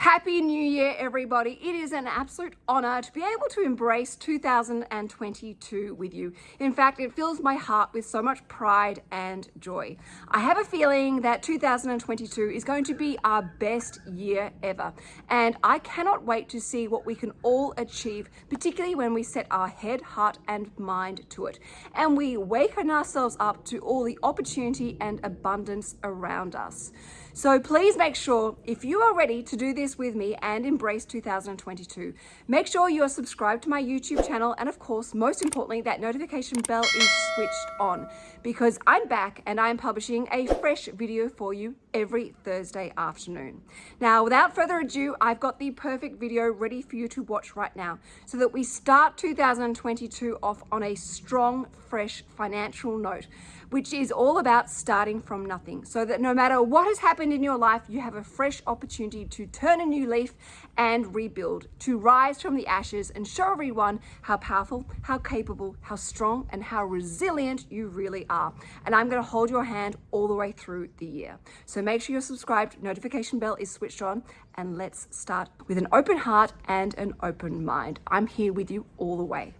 Happy New Year, everybody. It is an absolute honor to be able to embrace 2022 with you. In fact, it fills my heart with so much pride and joy. I have a feeling that 2022 is going to be our best year ever. And I cannot wait to see what we can all achieve, particularly when we set our head, heart, and mind to it. And we waken ourselves up to all the opportunity and abundance around us. So please make sure if you are ready to do this with me and embrace 2022, make sure you are subscribed to my YouTube channel and of course, most importantly, that notification bell is switched on because I'm back and I'm publishing a fresh video for you every Thursday afternoon. Now, without further ado, I've got the perfect video ready for you to watch right now so that we start 2022 off on a strong, fresh financial note which is all about starting from nothing so that no matter what has happened in your life, you have a fresh opportunity to turn a new leaf and rebuild, to rise from the ashes and show everyone how powerful, how capable, how strong, and how resilient you really are. And I'm gonna hold your hand all the way through the year. So make sure you're subscribed, notification bell is switched on, and let's start with an open heart and an open mind. I'm here with you all the way.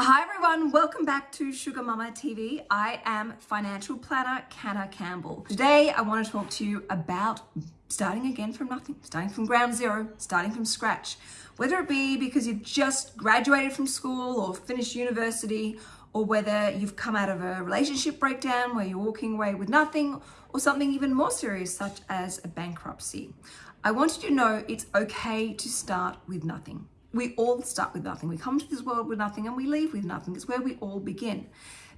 Hi everyone, welcome back to Sugar Mama TV. I am financial planner Canna Campbell. Today I want to talk to you about starting again from nothing, starting from ground zero, starting from scratch. Whether it be because you've just graduated from school or finished university, or whether you've come out of a relationship breakdown where you're walking away with nothing, or something even more serious such as a bankruptcy. I want you to know it's okay to start with nothing we all start with nothing. We come to this world with nothing and we leave with nothing. It's where we all begin.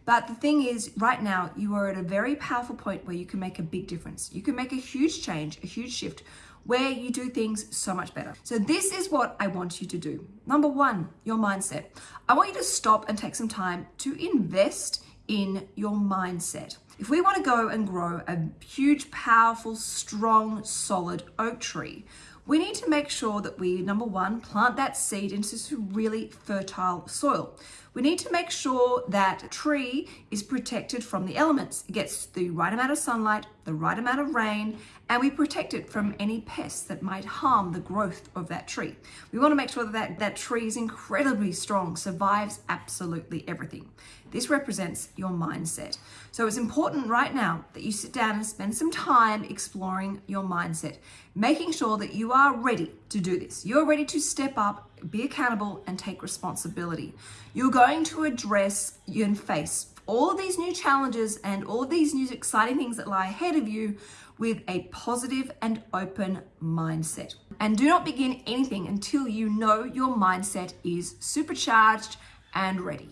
But the thing is, right now, you are at a very powerful point where you can make a big difference. You can make a huge change, a huge shift where you do things so much better. So this is what I want you to do. Number one, your mindset. I want you to stop and take some time to invest in your mindset. If we want to go and grow a huge, powerful, strong, solid oak tree, we need to make sure that we, number one, plant that seed into some really fertile soil. We need to make sure that tree is protected from the elements. It gets the right amount of sunlight, the right amount of rain, and we protect it from any pests that might harm the growth of that tree. We want to make sure that that, that tree is incredibly strong, survives absolutely everything. This represents your mindset. So it's important right now that you sit down and spend some time exploring your mindset, making sure that you are ready to do this. You're ready to step up, be accountable, and take responsibility. You're going to address and face all of these new challenges and all of these new exciting things that lie ahead of you with a positive and open mindset. And do not begin anything until you know your mindset is supercharged and ready.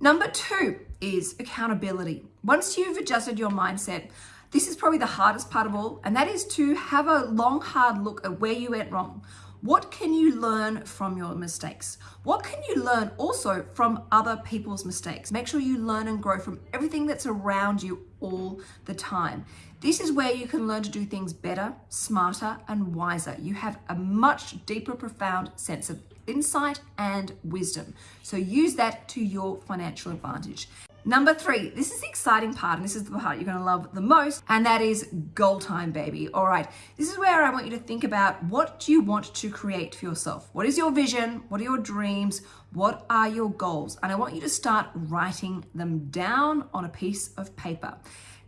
Number two is accountability. Once you've adjusted your mindset, this is probably the hardest part of all, and that is to have a long, hard look at where you went wrong. What can you learn from your mistakes? What can you learn also from other people's mistakes? Make sure you learn and grow from everything that's around you all the time. This is where you can learn to do things better, smarter, and wiser. You have a much deeper, profound sense of insight and wisdom. So use that to your financial advantage. Number three, this is the exciting part, and this is the part you're gonna love the most, and that is goal time, baby. All right, this is where I want you to think about what do you want to create for yourself? What is your vision? What are your dreams? What are your goals? And I want you to start writing them down on a piece of paper.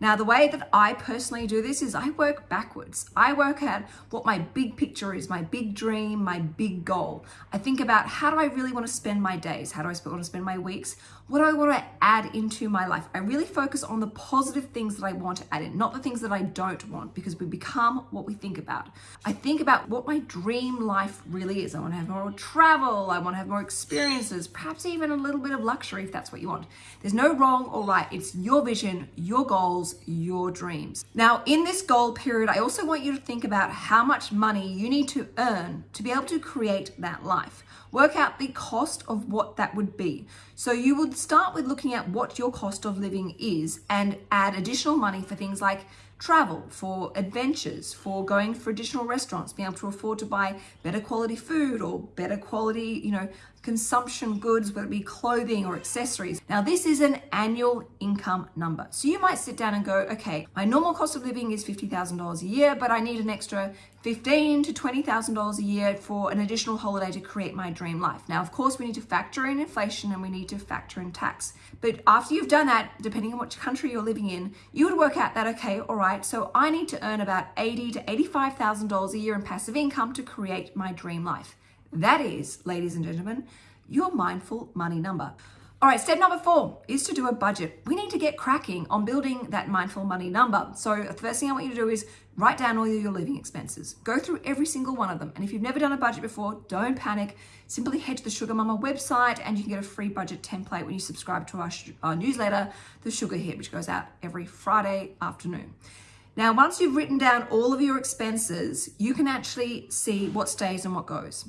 Now, the way that I personally do this is I work backwards. I work out what my big picture is, my big dream, my big goal. I think about how do I really want to spend my days? How do I want to spend my weeks? What do I want to add into my life? I really focus on the positive things that I want to add in, not the things that I don't want, because we become what we think about. I think about what my dream life really is. I want to have more travel. I want to have more experiences, perhaps even a little bit of luxury if that's what you want. There's no wrong or right. It's your vision, your goals, your dreams. Now, in this goal period, I also want you to think about how much money you need to earn to be able to create that life. Work out the cost of what that would be. So you would start with looking at what your cost of living is and add additional money for things like travel, for adventures, for going for additional restaurants, being able to afford to buy better quality food or better quality, you know, consumption goods, whether it be clothing or accessories. Now, this is an annual income number. So you might sit down and go, okay, my normal cost of living is $50,000 a year, but I need an extra $15 to $20,000 a year for an additional holiday to create my dream life. Now, of course, we need to factor in inflation and we need to factor in tax. But after you've done that, depending on which country you're living in, you would work out that, okay, all right, so I need to earn about $80 to $85,000 a year in passive income to create my dream life. That is, ladies and gentlemen, your mindful money number. All right, step number four is to do a budget. We need to get cracking on building that mindful money number. So the first thing I want you to do is write down all your living expenses. Go through every single one of them. And if you've never done a budget before, don't panic. Simply head to the Sugar Mama website and you can get a free budget template when you subscribe to our, our newsletter, The Sugar Hit, which goes out every Friday afternoon. Now, once you've written down all of your expenses, you can actually see what stays and what goes.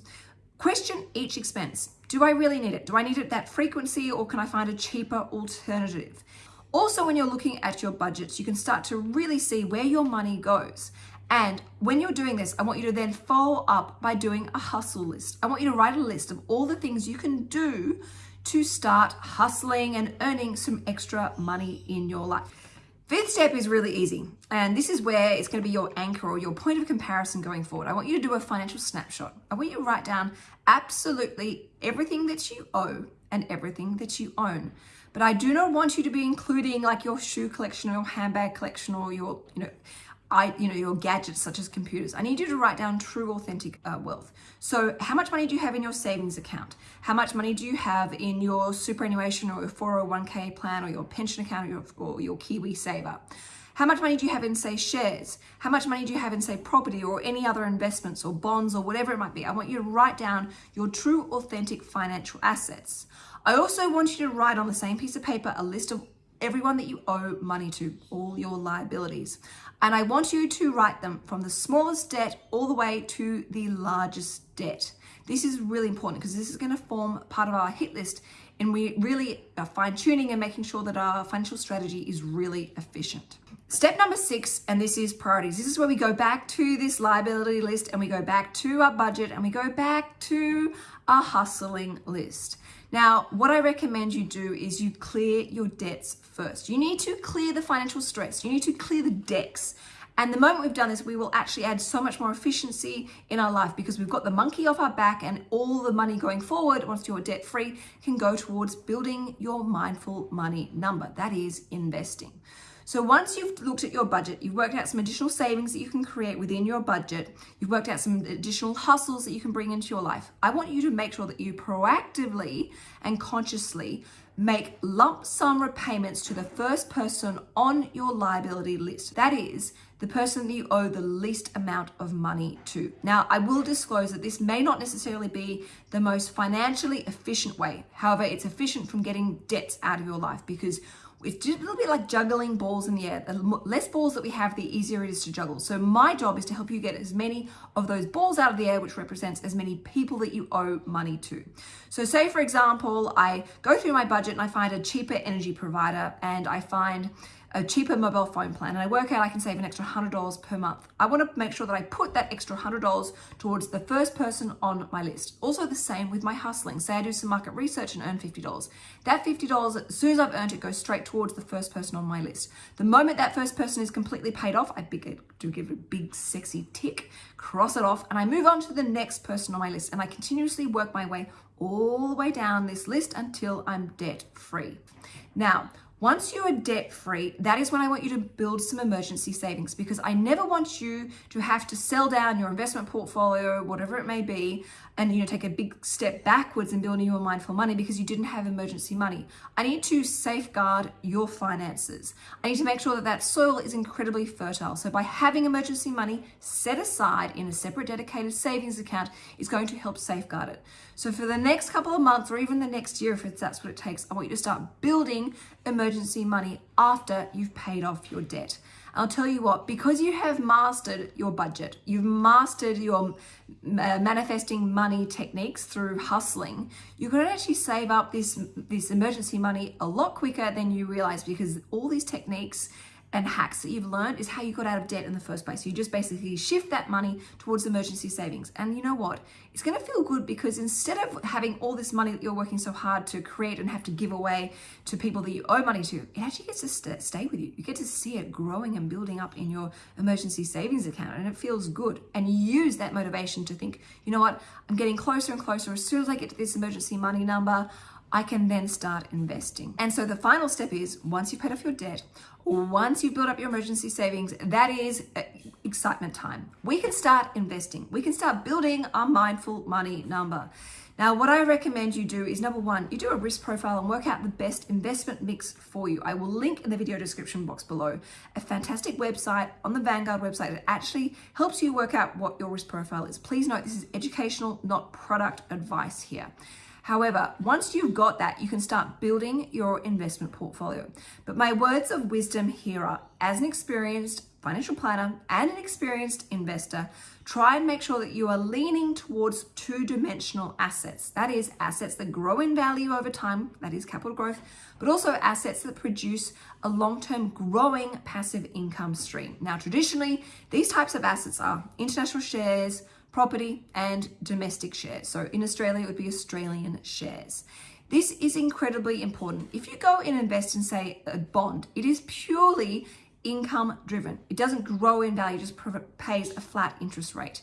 Question each expense. Do I really need it? Do I need it that frequency or can I find a cheaper alternative? Also, when you're looking at your budgets, you can start to really see where your money goes. And when you're doing this, I want you to then follow up by doing a hustle list. I want you to write a list of all the things you can do to start hustling and earning some extra money in your life. Fifth step is really easy. And this is where it's going to be your anchor or your point of comparison going forward. I want you to do a financial snapshot. I want you to write down absolutely everything that you owe and everything that you own. But I do not want you to be including like your shoe collection or your handbag collection or your, you know, I, you know, your gadgets such as computers. I need you to write down true authentic uh, wealth. So how much money do you have in your savings account? How much money do you have in your superannuation or your 401k plan or your pension account or your, or your Kiwi saver? How much money do you have in, say, shares? How much money do you have in, say, property or any other investments or bonds or whatever it might be? I want you to write down your true, authentic financial assets. I also want you to write on the same piece of paper a list of everyone that you owe money to, all your liabilities. And I want you to write them from the smallest debt all the way to the largest debt. This is really important because this is going to form part of our hit list and we really are fine tuning and making sure that our financial strategy is really efficient. Step number six, and this is priorities. This is where we go back to this liability list and we go back to our budget and we go back to our hustling list. Now, what I recommend you do is you clear your debts first. You need to clear the financial stress. You need to clear the decks. And the moment we've done this, we will actually add so much more efficiency in our life because we've got the monkey off our back and all the money going forward, once you're debt free, can go towards building your mindful money number. That is investing. So once you've looked at your budget, you've worked out some additional savings that you can create within your budget, you've worked out some additional hustles that you can bring into your life. I want you to make sure that you proactively and consciously make lump sum repayments to the first person on your liability list. That is the person that you owe the least amount of money to. Now, I will disclose that this may not necessarily be the most financially efficient way. However, it's efficient from getting debts out of your life because it's a little bit like juggling balls in the air. The less balls that we have, the easier it is to juggle. So my job is to help you get as many of those balls out of the air, which represents as many people that you owe money to. So say, for example, I go through my budget and I find a cheaper energy provider and I find a cheaper mobile phone plan and I work out I can save an extra $100 per month. I want to make sure that I put that extra $100 towards the first person on my list. Also the same with my hustling. Say I do some market research and earn $50. That $50, as soon as I've earned it, goes straight towards the first person on my list. The moment that first person is completely paid off, I do give it a big sexy tick, cross it off, and I move on to the next person on my list. And I continuously work my way all the way down this list until I'm debt free. Now, once you are debt free, that is when I want you to build some emergency savings because I never want you to have to sell down your investment portfolio, whatever it may be, and you know take a big step backwards in building your mindful money because you didn't have emergency money. I need to safeguard your finances. I need to make sure that that soil is incredibly fertile. So by having emergency money set aside in a separate dedicated savings account is going to help safeguard it. So for the next couple of months or even the next year, if that's what it takes, I want you to start building emergency money after you've paid off your debt. I'll tell you what, because you have mastered your budget, you've mastered your uh, manifesting money techniques through hustling, you can actually save up this, this emergency money a lot quicker than you realize because all these techniques and hacks that you've learned is how you got out of debt in the first place. You just basically shift that money towards emergency savings. And you know what? It's going to feel good because instead of having all this money that you're working so hard to create and have to give away to people that you owe money to, it actually gets to st stay with you. You get to see it growing and building up in your emergency savings account and it feels good. And you use that motivation to think, you know what? I'm getting closer and closer. As soon as I get to this emergency money number, I can then start investing. And so the final step is once you've paid off your debt, once you've built up your emergency savings, that is uh, excitement time. We can start investing. We can start building our mindful money number. Now, what I recommend you do is number one, you do a risk profile and work out the best investment mix for you. I will link in the video description box below a fantastic website on the Vanguard website that actually helps you work out what your risk profile is. Please note this is educational, not product advice here. However, once you've got that, you can start building your investment portfolio. But my words of wisdom here are as an experienced financial planner and an experienced investor, try and make sure that you are leaning towards two dimensional assets. That is, assets that grow in value over time, that is capital growth, but also assets that produce a long term growing passive income stream. Now, traditionally, these types of assets are international shares, property, and domestic shares. So in Australia, it would be Australian shares. This is incredibly important. If you go and invest in, say, a bond, it is purely income driven. It doesn't grow in value, just pays a flat interest rate.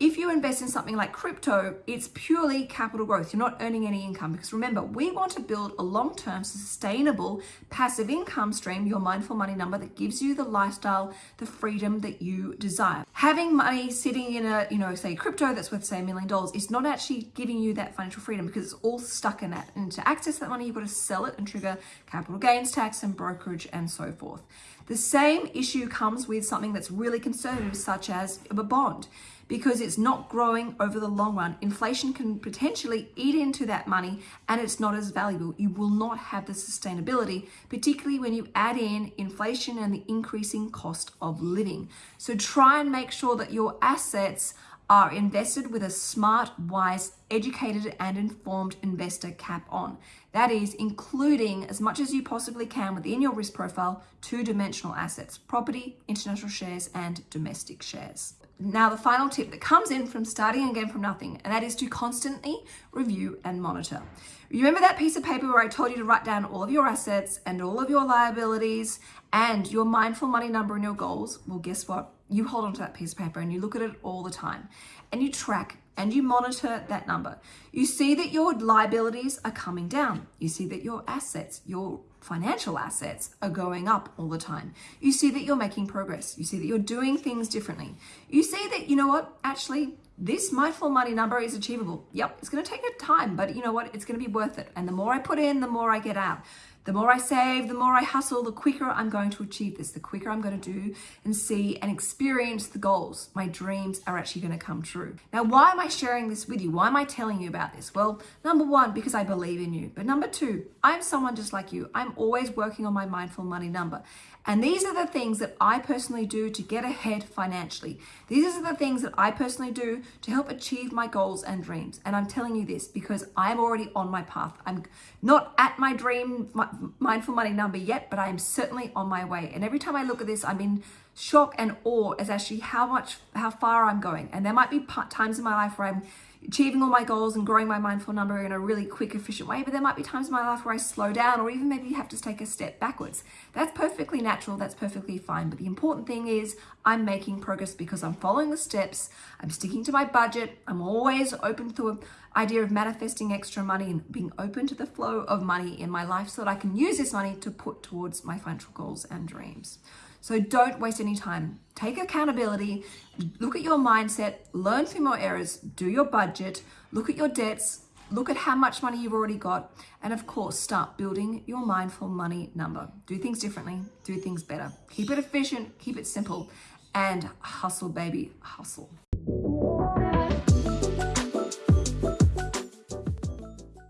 If you invest in something like crypto, it's purely capital growth. You're not earning any income because remember, we want to build a long-term sustainable passive income stream, your mindful money number that gives you the lifestyle, the freedom that you desire. Having money sitting in a, you know, say crypto that's worth say a million dollars is not actually giving you that financial freedom because it's all stuck in that. And to access that money, you've got to sell it and trigger capital gains tax and brokerage and so forth. The same issue comes with something that's really conservative, such as a bond because it's not growing over the long run. Inflation can potentially eat into that money and it's not as valuable. You will not have the sustainability, particularly when you add in inflation and the increasing cost of living. So try and make sure that your assets are invested with a smart, wise, educated, and informed investor cap on. That is, including as much as you possibly can within your risk profile, two dimensional assets property, international shares, and domestic shares. Now, the final tip that comes in from starting again from nothing, and that is to constantly review and monitor. You remember that piece of paper where I told you to write down all of your assets and all of your liabilities and your mindful money number and your goals? Well, guess what? You hold onto that piece of paper and you look at it all the time and you track and you monitor that number. You see that your liabilities are coming down. You see that your assets, your financial assets are going up all the time. You see that you're making progress. You see that you're doing things differently. You see that, you know what, actually, this mindful money number is achievable. Yep, it's going to take a time, but you know what? It's going to be worth it. And the more I put in, the more I get out. The more I save, the more I hustle, the quicker I'm going to achieve this, the quicker I'm going to do and see and experience the goals. My dreams are actually going to come true. Now, why am I sharing this with you? Why am I telling you about this? Well, number one, because I believe in you. But number two, I'm someone just like you. I'm always working on my mindful money number. And these are the things that I personally do to get ahead financially. These are the things that I personally do to help achieve my goals and dreams. And I'm telling you this because I'm already on my path. I'm not at my dream mindful money number yet, but I am certainly on my way. And every time I look at this, I'm in shock and awe as actually how much, how far I'm going. And there might be times in my life where I'm achieving all my goals and growing my mindful number in a really quick, efficient way. But there might be times in my life where I slow down or even maybe have to take a step backwards. That's perfectly natural. That's perfectly fine. But the important thing is I'm making progress because I'm following the steps. I'm sticking to my budget. I'm always open to the idea of manifesting extra money and being open to the flow of money in my life so that I can use this money to put towards my financial goals and dreams. So don't waste any time. Take accountability, look at your mindset, learn from your errors, do your budget, look at your debts, look at how much money you've already got, and of course, start building your mindful money number. Do things differently, do things better. Keep it efficient, keep it simple, and hustle, baby, hustle.